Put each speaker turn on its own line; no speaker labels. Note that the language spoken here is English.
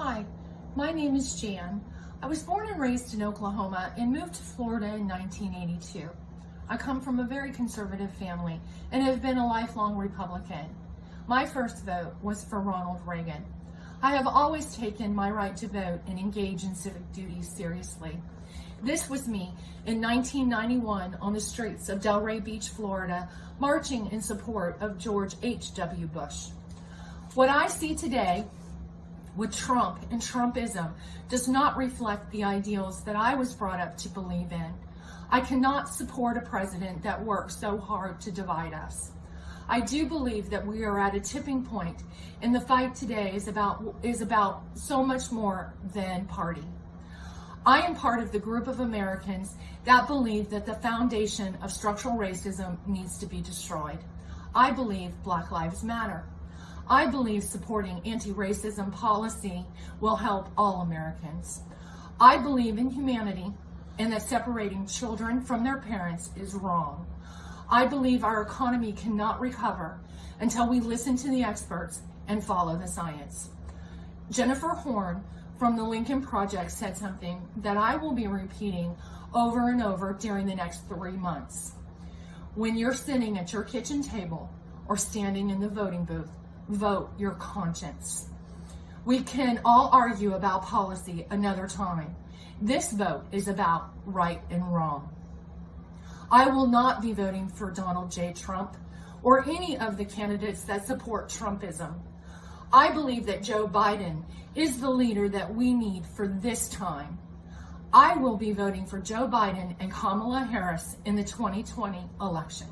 Hi, my name is Jan. I was born and raised in Oklahoma and moved to Florida in 1982. I come from a very conservative family and have been a lifelong Republican. My first vote was for Ronald Reagan. I have always taken my right to vote and engage in civic duties seriously. This was me in 1991 on the streets of Delray Beach, Florida, marching in support of George H.W. Bush. What I see today with Trump and Trumpism does not reflect the ideals that I was brought up to believe in. I cannot support a president that works so hard to divide us. I do believe that we are at a tipping point and the fight today is about is about so much more than party. I am part of the group of Americans that believe that the foundation of structural racism needs to be destroyed. I believe Black Lives Matter. I believe supporting anti-racism policy will help all Americans. I believe in humanity and that separating children from their parents is wrong. I believe our economy cannot recover until we listen to the experts and follow the science. Jennifer Horn from the Lincoln Project said something that I will be repeating over and over during the next three months. When you're sitting at your kitchen table or standing in the voting booth, vote your conscience. We can all argue about policy another time. This vote is about right and wrong. I will not be voting for Donald J. Trump or any of the candidates that support Trumpism. I believe that Joe Biden is the leader that we need for this time. I will be voting for Joe Biden and Kamala Harris in the 2020 election.